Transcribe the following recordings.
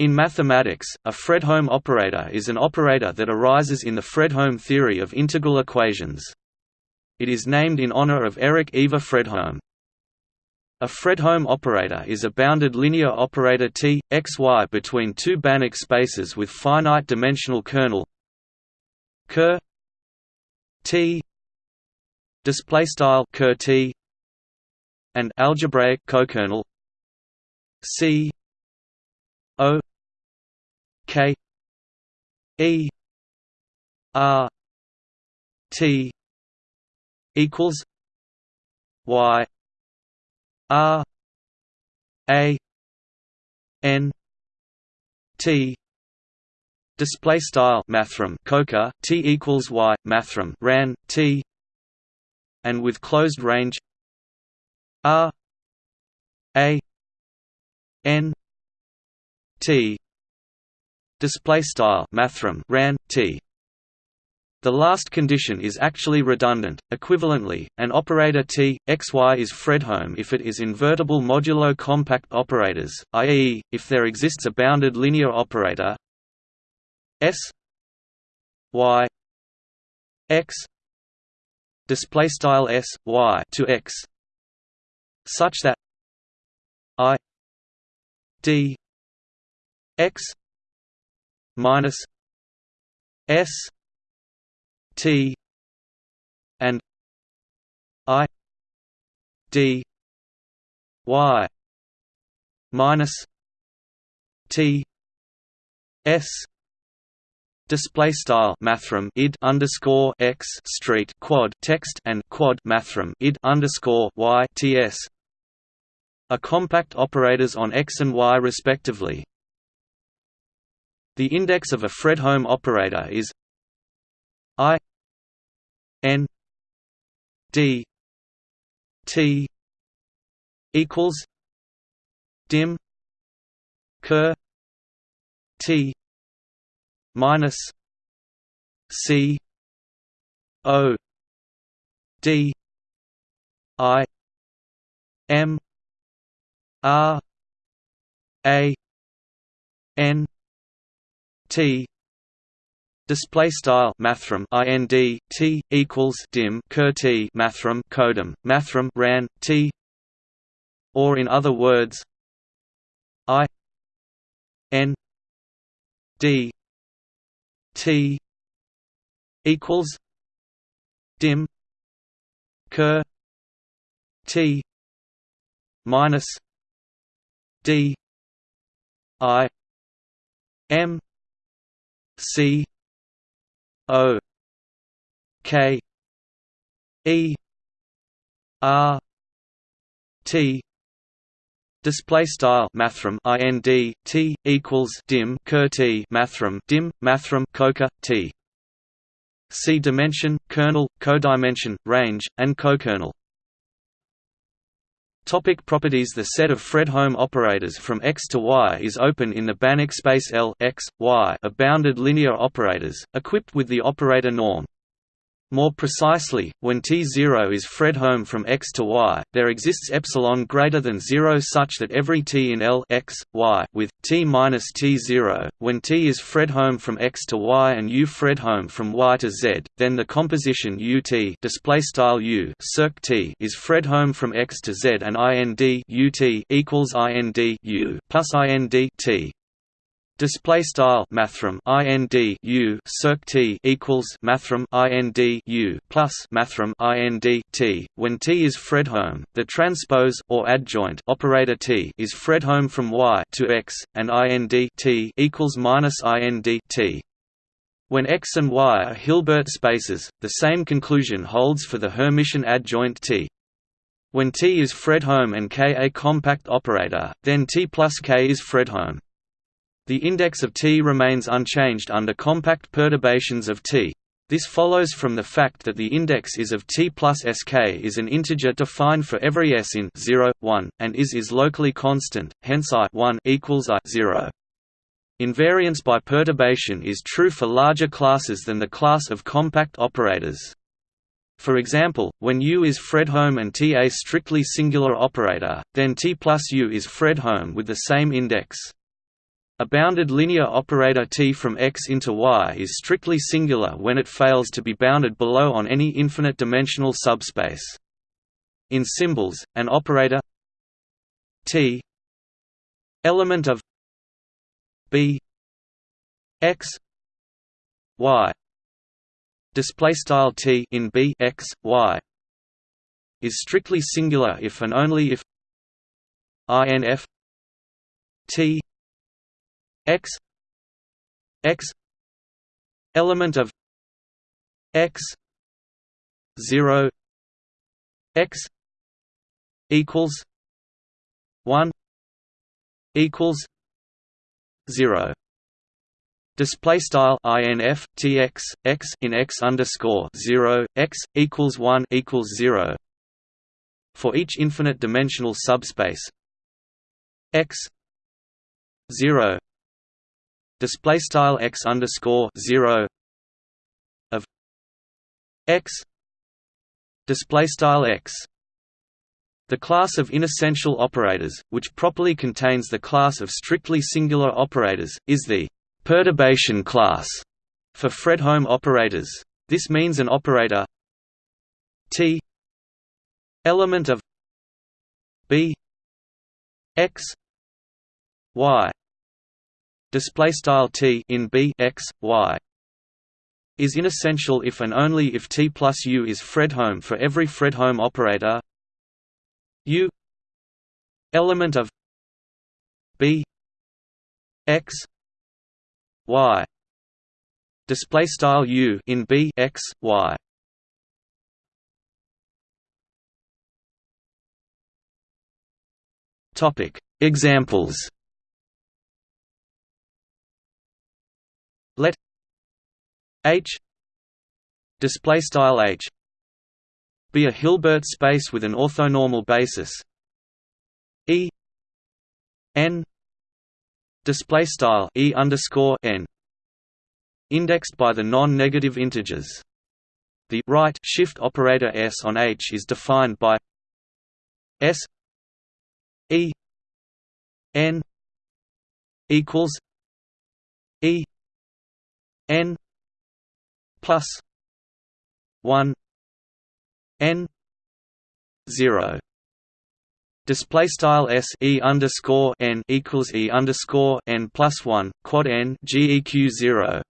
In mathematics, a Fredholm operator is an operator that arises in the Fredholm theory of integral equations. It is named in honor of Erik Ivar Fredholm. A Fredholm operator is a bounded linear operator T, x, y between two Banach spaces with finite dimensional kernel ker T display style ker T and algebraic cokernel C K E R T equals Y R A N T display style mathrm coker T equals Y mathrm ran T and with closed range R A N T display style mathrm ran t the last condition is actually redundant. Equivalently, an operator T, xy is Fredholm if it is invertible modulo compact operators, i.e., if there exists a bounded linear operator S y x display style S y to x such that I d x minus s t and i d y minus t s display style mathrm id underscore x street quad text and quad mathrm id underscore y ts are compact operators on x and y respectively the index of a Fredholm operator is I n d t equals dim ker t minus c o d i m r a n T display style mathrm ind t equals dim ker t mathrm codim mathrm ran t or in other words i n d t equals dim ker t minus d i m C O K E R T Display style mathrm ind t equals dim ker t mathrm dim mathrm coker t. See dimension, kernel, codimension, range, and cokernel. Topic properties The set of Fredholm operators from X to Y is open in the Banach space L X, Y of bounded linear operators, equipped with the operator norm. More precisely, when T0 is Fredholm from x to y, there exists epsilon greater than 0 such that every t in L x, y with t minus T0, when T is Fredholm from x to y and U Fredholm from y to z, then the composition UT display U circ T is Fredholm from x to z and IND UT equals IND U plus IND T display style mathrm ind u circ t equals mathrm ind u plus mathrm ind t when t is fredholm the transpose or adjoint operator t is fredholm from y to x and ind t equals minus ind t when X and Y are Hilbert spaces, the same conclusion holds for the Hermitian adjoint T. When T is Fredholm and K a compact operator, then T plus K is Fredholm. The index of T remains unchanged under compact perturbations of T. This follows from the fact that the index is of T plus Sk is an integer defined for every s in 0, 1, and is is locally constant, hence I 1 equals I 0. Invariance by perturbation is true for larger classes than the class of compact operators. For example, when U is Fredholm and T a strictly singular operator, then T plus U is Fredholm with the same index. A bounded linear operator T from X into Y is strictly singular when it fails to be bounded below on any infinite-dimensional subspace. In symbols, an operator T element of B X Y display style T in B X Y is strictly singular if and only if INF T X X element of X zero X equals one equals zero. Display style INF TX X in X underscore zero X equals one equals zero for each infinite dimensional subspace. X zero display style X underscore zero of X display style X the class of inessential operators, which properly contains the class of strictly singular operators, is the perturbation class for Fredholm operators. This means an operator T element of B X Y display style T in B X Y is inessential if and only if T plus U is Fredholm for every Fredholm operator. U element of B X y display style u in b x y. Topic examples let h display style h be a Hilbert space with an orthonormal basis e n display style e underscore n indexed by the non-negative integers. The right shift operator s on H is defined by s e n equals e n plus one n zero Display style s e underscore n equals e underscore n plus one quad n geq zero.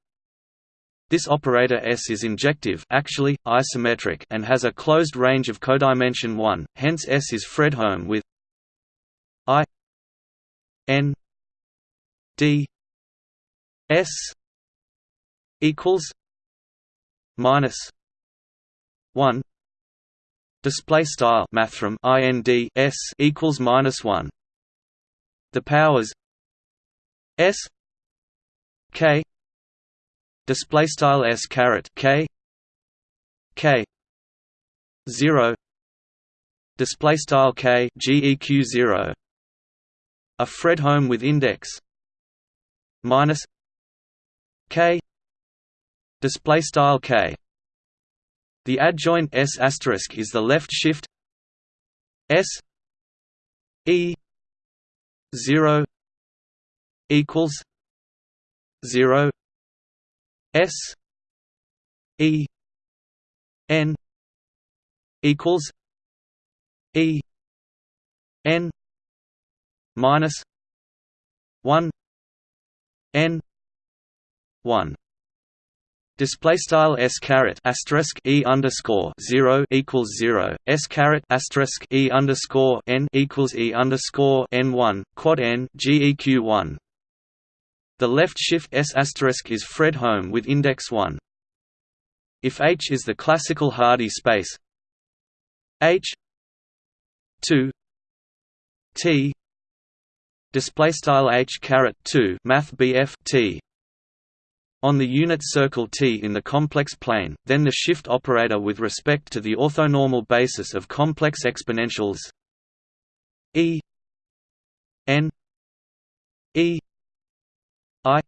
This operator S is injective actually, isometric and has a closed range of codimension 1, hence S is Fredholm with I n d S equals minus 1 Display style mathrm ind s equals minus one. The powers s k display style s caret k k zero. Display style k geq zero. A Fredholm with index minus k display style k. The adjoint S asterisk is the left shift S E zero equals zero S E N equals E N minus one N one Display style s caret asterisk e underscore zero equals zero s caret asterisk e underscore n equals e underscore n one quad n geq one. The left shift s asterisk is Fredholm with index one. If H is the classical Hardy space, H two T display style H caret two Math BF T on the unit circle T in the complex plane, then the shift operator with respect to the orthonormal basis of complex exponentials E n E I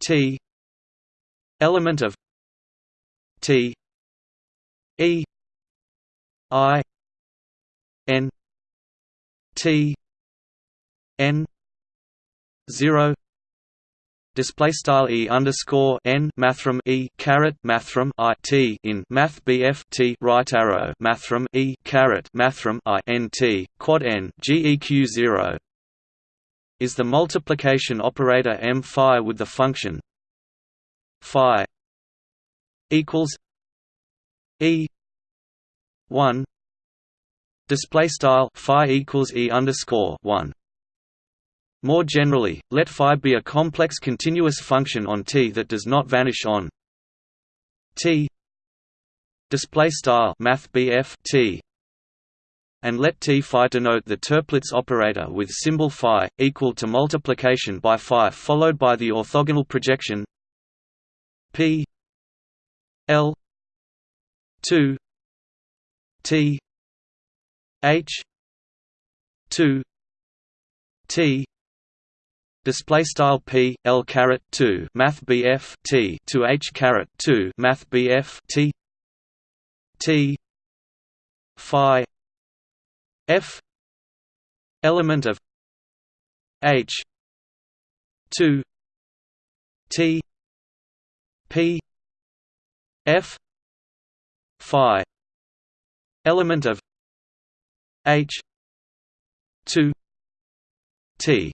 T element of T E I n T n zero display style e underscore n mathrm e caret mathrm i t in math bf t right arrow mathrm e caret mathrm i n t quad n geq zero is the multiplication operator m phi with the function phi equals e one display style phi equals e underscore one more generally, let phi be a complex continuous function on T that does not vanish on T. Display style math T. And let T phi denote the Toeplitz operator with symbol phi equal to multiplication by phi followed by the orthogonal projection P L 2 T H 2 T display style p l caret 2 math bf t to h caret 2 math bf t t phi f element of h 2 t p f phi element of h 2 t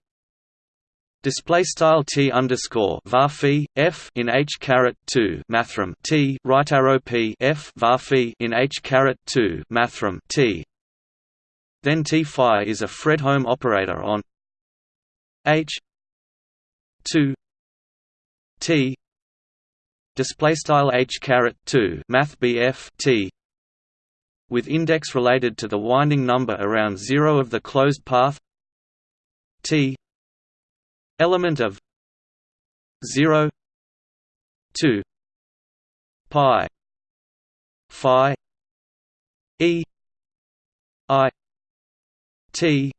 Display style t underscore var f in h caret two mathrm t right arrow p f var in h caret two mathrm t. Then t phi is a Fredholm operator on h two t. Display style h caret two math bf t. With index related to the winding number around zero of the closed path t element of 0 2 pi phi e i t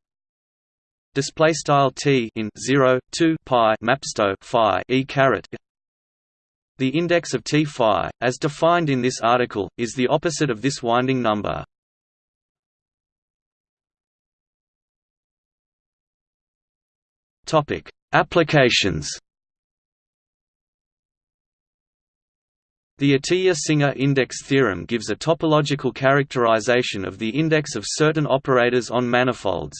display style t in 0 2 pi mapsto phi e caret the index of T phi, as defined in this article, is the opposite of this winding number. Topic: Applications The Atiyah-Singer index theorem gives a topological characterization of the index of certain operators on manifolds.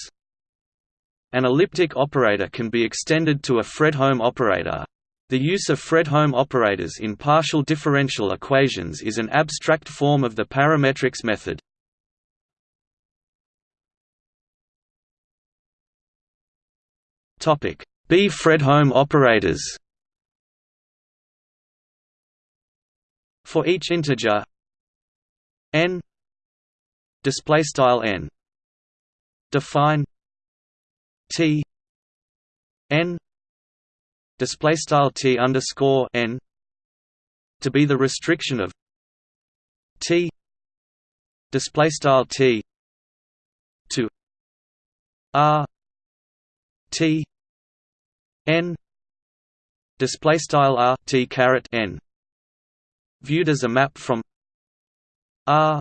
An elliptic operator can be extended to a Fredholm operator. The use of Fredholm operators in partial differential equations is an abstract form of the parametrics method. Topic: B. Fredholm operators. For each integer n display style n define t n display style t underscore n to be the restriction of t display style t to r t n display style r t caret n viewed as a map from r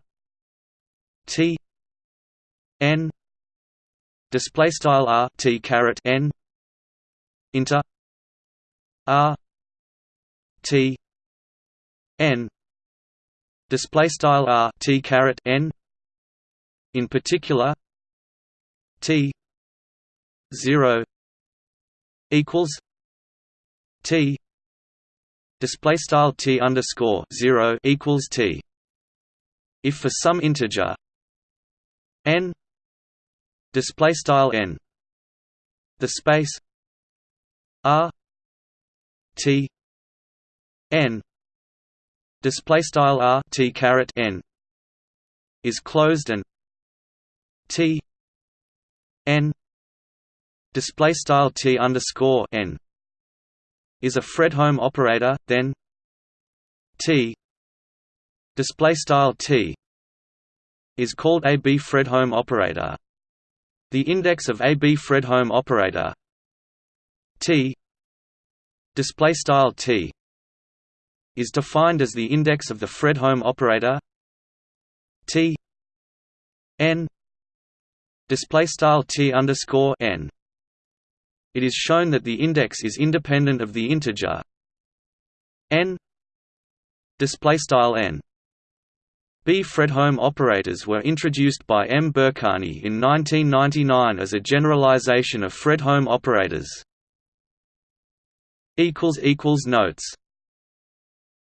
t n display style r t caret n into r t n display style r t caret n in particular t 0 equals T display style T underscore 0 equals T. If for some integer n display style n the space r t n display style r t caret n is closed and t n display style t underscore n is a Fredholm operator, then t display style t is called a B Fredholm operator. The index of a B Fredholm operator t display style t is defined as the index of the Fredholm operator t n display style t underscore n it is shown that the index is independent of the integer n n B Fredholm operators were introduced by M. Berkani in 1999 as a generalization of Fredholm operators. Notes